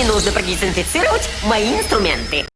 не нужно продезинфицировать мои инструменты.